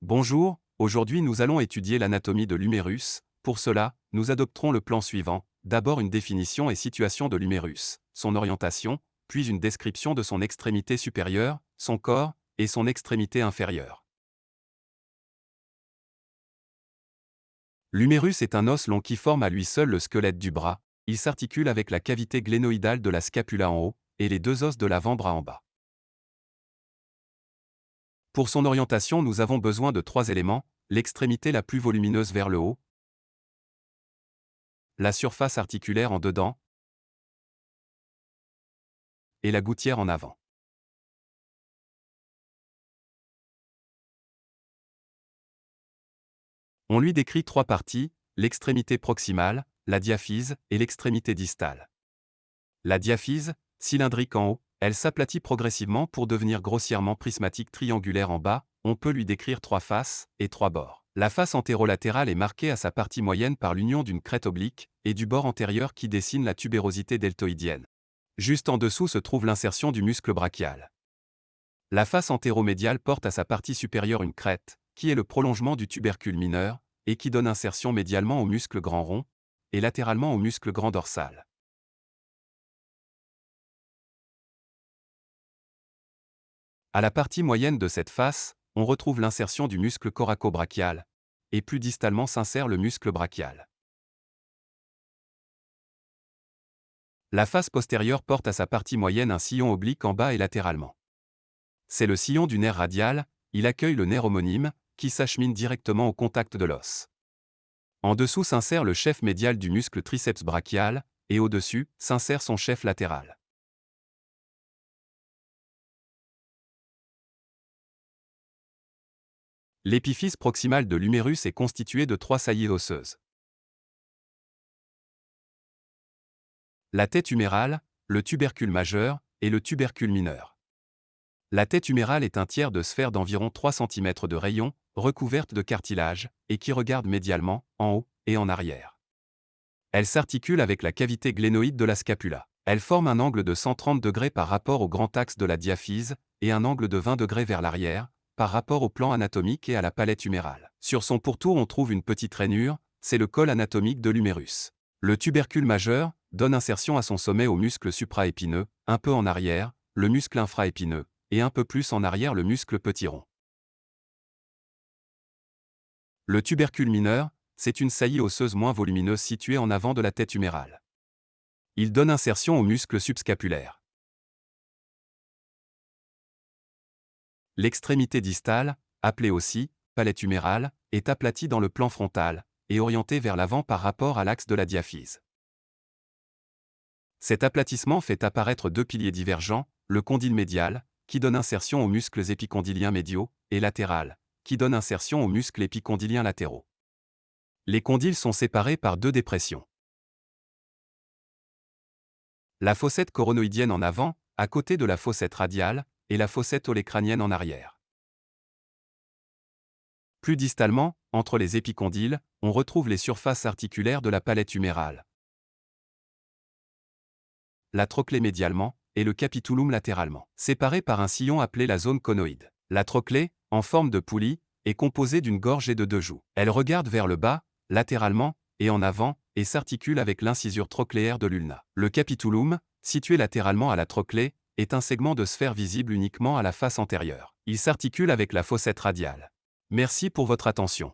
Bonjour, aujourd'hui nous allons étudier l'anatomie de l'humérus. Pour cela, nous adopterons le plan suivant. D'abord une définition et situation de l'humérus, son orientation, puis une description de son extrémité supérieure, son corps, et son extrémité inférieure. L'humérus est un os long qui forme à lui seul le squelette du bras. Il s'articule avec la cavité glénoïdale de la scapula en haut et les deux os de l'avant-bras en bas. Pour son orientation, nous avons besoin de trois éléments, l'extrémité la plus volumineuse vers le haut, la surface articulaire en dedans, et la gouttière en avant. On lui décrit trois parties, l'extrémité proximale, la diaphyse et l'extrémité distale. La diaphyse, cylindrique en haut, elle s'aplatit progressivement pour devenir grossièrement prismatique triangulaire en bas, on peut lui décrire trois faces et trois bords. La face antérolatérale est marquée à sa partie moyenne par l'union d'une crête oblique et du bord antérieur qui dessine la tubérosité deltoïdienne. Juste en dessous se trouve l'insertion du muscle brachial. La face antéromédiale porte à sa partie supérieure une crête, qui est le prolongement du tubercule mineur, et qui donne insertion médialement au muscle grand rond, et latéralement au muscle grand dorsal. À la partie moyenne de cette face, on retrouve l'insertion du muscle coraco-brachial, et plus distalement s'insère le muscle brachial. La face postérieure porte à sa partie moyenne un sillon oblique en bas et latéralement. C'est le sillon du nerf radial, il accueille le nerf homonyme, qui s'achemine directement au contact de l'os. En dessous s'insère le chef médial du muscle triceps brachial, et au-dessus s'insère son chef latéral. L'épiphyse proximale de l'humérus est constituée de trois saillies osseuses. La tête humérale, le tubercule majeur et le tubercule mineur. La tête humérale est un tiers de sphère d'environ 3 cm de rayon, recouverte de cartilage, et qui regarde médialement, en haut et en arrière. Elle s'articule avec la cavité glénoïde de la scapula. Elle forme un angle de 130 degrés par rapport au grand axe de la diaphyse, et un angle de 20 degrés vers l'arrière, par rapport au plan anatomique et à la palette humérale. Sur son pourtour on trouve une petite rainure, c'est le col anatomique de l'humérus. Le tubercule majeur donne insertion à son sommet au muscle supraépineux, un peu en arrière, le muscle infraépineux, et un peu plus en arrière le muscle petit rond. Le tubercule mineur, c'est une saillie osseuse moins volumineuse située en avant de la tête humérale. Il donne insertion au muscle subscapulaire. L'extrémité distale, appelée aussi palette humérale, est aplatie dans le plan frontal et orientée vers l'avant par rapport à l'axe de la diaphyse. Cet aplatissement fait apparaître deux piliers divergents, le condyle médial, qui donne insertion aux muscles épicondyliens médiaux, et latéral, qui donne insertion aux muscles épicondyliens latéraux. Les condyles sont séparés par deux dépressions. La fossette coronoïdienne en avant, à côté de la fossette radiale, et la fossette olécranienne en arrière. Plus distalement, entre les épicondyles, on retrouve les surfaces articulaires de la palette humérale. La trochlée médialement, et le capitulum latéralement, séparés par un sillon appelé la zone conoïde. La trochlée, en forme de poulie, est composée d'une gorge et de deux joues. Elle regarde vers le bas, latéralement, et en avant, et s'articule avec l'incisure trochléaire de l'ulna. Le capitulum, situé latéralement à la trochlée, est un segment de sphère visible uniquement à la face antérieure. Il s'articule avec la fossette radiale. Merci pour votre attention.